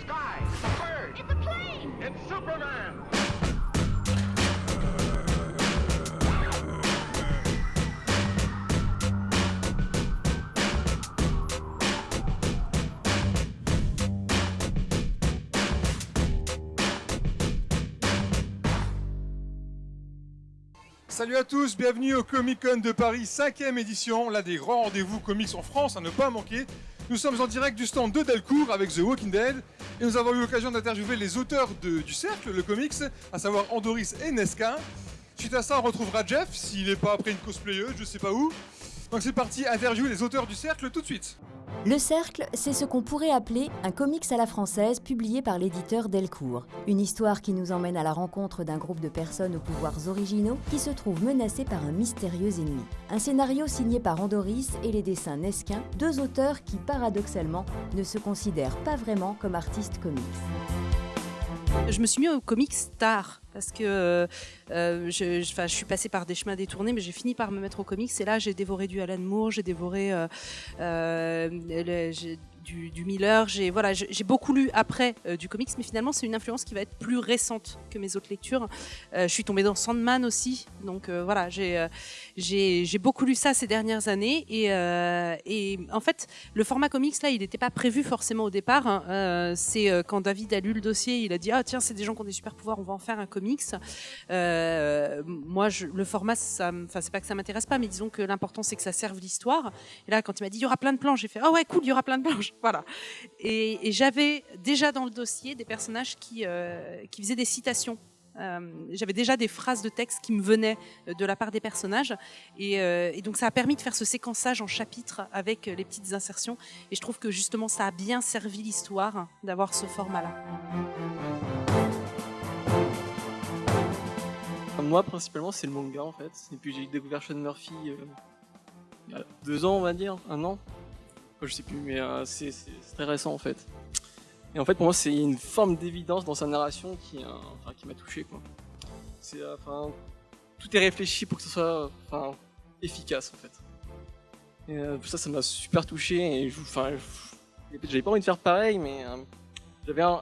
sky. It's a bird. It's a plane! It's Superman. Salut à tous, bienvenue au Comic Con de Paris 5ème édition, l'un des grands rendez-vous comics en France à ne pas manquer. Nous sommes en direct du stand de Delcourt avec The Walking Dead et nous avons eu l'occasion d'interviewer les auteurs du Cercle, le comics, à savoir Andoris et Nesca. Suite à ça, on retrouvera Jeff, s'il n'est pas après une cosplayeuse, je sais pas où. Donc c'est parti, interview les auteurs du Cercle tout de suite. Le Cercle, c'est ce qu'on pourrait appeler un comics à la française publié par l'éditeur Delcourt. Une histoire qui nous emmène à la rencontre d'un groupe de personnes aux pouvoirs originaux qui se trouvent menacés par un mystérieux ennemi. Un scénario signé par Andoris et les dessins Nesquin, deux auteurs qui paradoxalement ne se considèrent pas vraiment comme artistes comics. Je me suis mis au comics tard parce que euh, euh, je, suis passée par des chemins détournés, mais j'ai fini par me mettre au comics. Et là, j'ai dévoré du Alan Moore, j'ai dévoré euh, du, Miller. J'ai voilà, beaucoup lu après euh, du comics, mais finalement, c'est une influence qui va être plus récente que mes autres lectures. Euh, je suis tombée dans Sandman aussi, donc euh, voilà, j'ai j'ai beaucoup lu ça ces dernières années. Et, et en fait, le format comics là, il n'était pas prévu forcément au départ. hein. C'est quand David a lu le dossier, il a dit ah tiens c'est des gens qui ont des super pouvoirs, on va en faire un comics. Moi le format, enfin c'est pas que ça m'intéresse pas, mais disons que l'important c'est que ça serve l'histoire. Et là quand il m'a dit il y aura plein de planches, j'ai fait ah ouais cool il y aura plein de planches, voilà. Et, j'avais déjà dans le dossier des personnages qui euh, qui faisaient des citations. Euh, j'avais déjà des phrases de texte qui me venaient euh, de la part des personnages et, donc ça a permis de faire ce séquençage en chapitres avec les petites insertions et je trouve que justement ça a bien servi l'histoire d'avoir ce format-là. Moi, principalement, c'est le manga en fait. Et puis j'ai découvert Sean Murphy il y a deux ans, on va dire, un an. Je sais plus, mais euh, c'est très récent en fait. Et en fait, pour moi, c'est une forme d'évidence dans sa narration qui, enfin, qui m'a touché. Euh, tout est réfléchi pour que ce soit efficace en fait. Et euh, ça, ça m'a super touché. Et enfin, j'avais pas envie de faire pareil, mais j'avais envie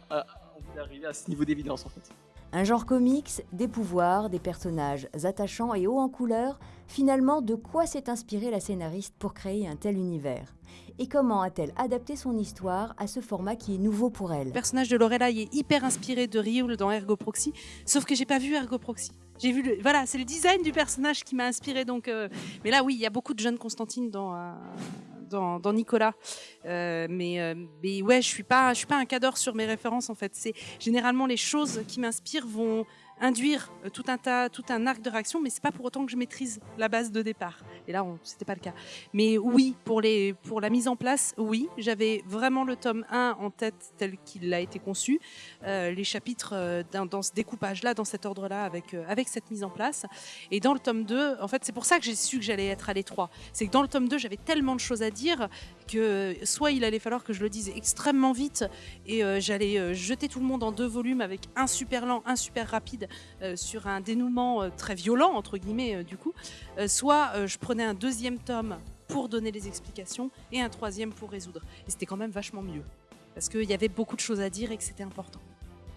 d'arriver à ce niveau d'évidence en fait. Un genre comics, des pouvoirs, des personnages attachants et hauts en couleur, finalement de quoi s'est inspirée la scénariste pour créer un tel univers? Et comment a-t-elle adapté son histoire à ce format qui est nouveau pour elle? Le personnage de Lorelai est hyper inspiré de Ryul dans Ergo Proxy, sauf que j'ai pas vu Ergo Proxy. J'ai vu voilà, c'est le design du personnage qui m'a inspiré. Donc, euh, mais là, oui, il y a beaucoup de jeunes Constantine dans euh, dans, Nicolas. Euh, mais euh, mais ouais, je suis suis pas un cadre sur mes références en fait. C'est généralement les choses qui m'inspirent vont induire euh, tout un tas, tout un arc de réaction, mais c'est pas pour autant que je maîtrise la base de départ. Et là, c'était pas le cas. Mais oui, pour la mise en place, oui, j'avais vraiment le tome 1 en tête tel qu'il a été conçu, euh, les chapitres euh, dans, ce découpage-là, dans cet ordre-là, avec, avec cette mise en place. Et dans le tome 2, en fait, c'est pour ça que j'ai su que j'allais être à l'étroit. C'est que dans le tome 2, j'avais tellement de choses à dire que soit il allait falloir que je le dise extrêmement vite et euh, j'allais euh, jeter tout le monde en deux volumes avec un super lent, un super rapide euh, sur un dénouement euh, très violent, entre guillemets, euh, du coup. Euh, soit euh, je prenais un deuxième tome pour donner les explications et un troisième pour résoudre. Et c'était quand même vachement mieux. Parce qu'il y avait beaucoup de choses à dire et que c'était important.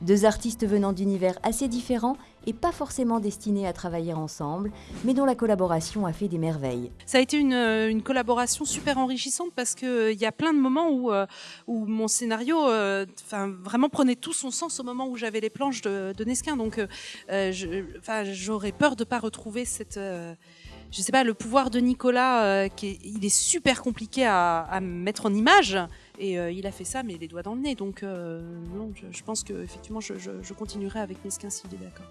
Deux artistes venant d'univers assez différents et pas forcément destinés à travailler ensemble, mais dont la collaboration a fait des merveilles. Ça a été une, euh, collaboration super enrichissante parce qu'il y a plein de moments où, euh, mon scénario euh, enfin, vraiment prenait tout son sens au moment où j'avais les planches de, de Nesquin. Donc euh, euh, j'aurais peur de ne pas retrouver cette... euh, je sais pas, le pouvoir de Nicolas, euh, qui est, il est super compliqué à mettre en image. Et euh, il a fait ça, mais les doigts dans le nez. Donc, euh, non, je, pense que effectivement, je, continuerai avec Nesquin s'il est d'accord.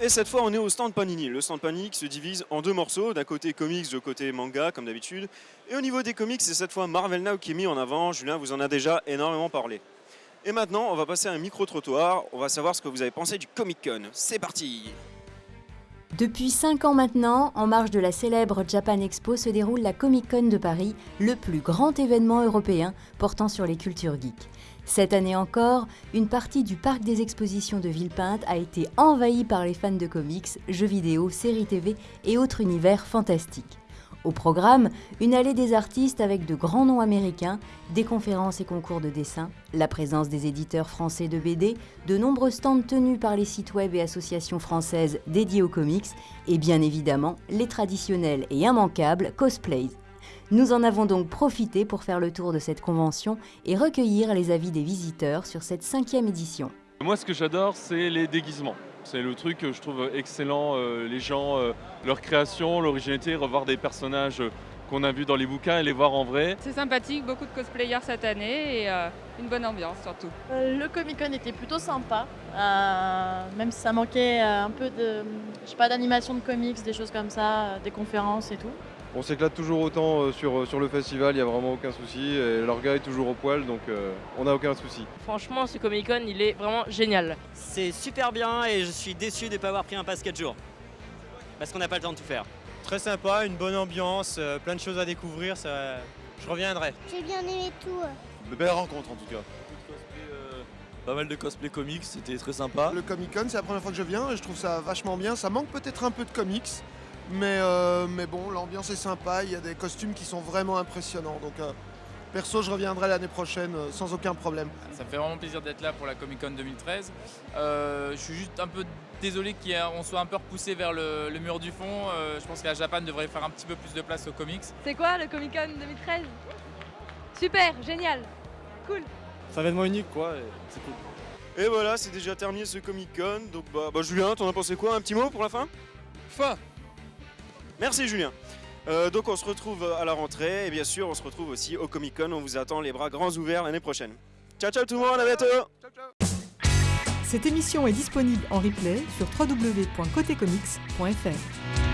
Et cette fois, on est au stand Panini. Le stand Panini se divise en deux morceaux, d'un côté comics, de côté manga, comme d'habitude. Et au niveau des comics, c'est cette fois Marvel Now qui est mis en avant. Julien vous en a déjà énormément parlé. Et maintenant, on va passer à un micro-trottoir. On va savoir ce que vous avez pensé du Comic Con. C'est parti Depuis 5 ans maintenant, en marge de la célèbre Japan Expo se déroule la Comic Con de Paris, le plus grand événement européen portant sur les cultures geeks. Cette année encore, une partie du parc des expositions de Villepinte a été envahie par les fans de comics, jeux vidéo, séries TV et autres univers fantastiques. Au programme, une allée des artistes avec de grands noms américains, des conférences et concours de dessin, la présence des éditeurs français de BD, de nombreux stands tenus par les sites web et associations françaises dédiées aux comics, et bien évidemment les traditionnels et immanquables cosplays. Nous en avons donc profité pour faire le tour de cette convention et recueillir les avis des visiteurs sur cette cinquième édition. Moi, ce que j'adore, c'est les déguisements. C'est le truc que je trouve excellent. euh, les gens, euh, leur création, l'originalité, revoir des personnages qu'on a vus dans les bouquins et les voir en vrai. C'est sympathique, beaucoup de cosplayers cette année et euh, une bonne ambiance surtout. Euh, Le Comic Con était plutôt sympa, euh, même si ça manquait un peu de, je sais pas, d'animation de comics, des choses comme ça, des conférences et tout. On s'éclate toujours autant euh, sur, sur le festival, il n'y a vraiment aucun souci. Et leur gars est toujours au poil, donc euh, on n'a aucun souci. Franchement, ce Comic Con, il est vraiment génial. C'est super bien et je suis déçu de ne pas avoir pris un pass 4 jours. Parce qu'on n'a pas le temps de tout faire. Très sympa, une bonne ambiance, euh, plein de choses à découvrir, ça... je reviendrai. J'ai bien aimé tout. Belle rencontre en tout cas. Pas mal de cosplay comics, c'était très sympa. Le Comic Con, c'est la première fois que je viens et je trouve ça vachement bien. Ça manque peut-être un peu de comics, mais, euh, mais bon, l'ambiance est sympa. Il y a des costumes qui sont vraiment impressionnants. Donc, euh, perso, je reviendrai l'année prochaine euh, sans aucun problème. Ça me fait vraiment plaisir d'être là pour la Comic Con 2013. Euh, je suis juste un peu désolé qu'on soit un peu repoussé vers le, le mur du fond. Euh, je pense que la Japan devrait faire un petit peu plus de place aux comics. C'est quoi le Comic Con 2013 Super, génial, cool. C'est un événement unique quoi, et c'est cool. Et voilà, c'est déjà terminé ce Comic Con. Donc, bah, bah, Julien, t'en as pensé quoi? Un petit mot pour la fin? Fin Merci Julien. Euh, donc on se retrouve à la rentrée et bien sûr on se retrouve aussi au Comic Con. On vous attend les bras grands ouverts l'année prochaine. Ciao ciao tout le monde, à bientôt Cette émission est disponible en replay sur www.cotecomics.fr.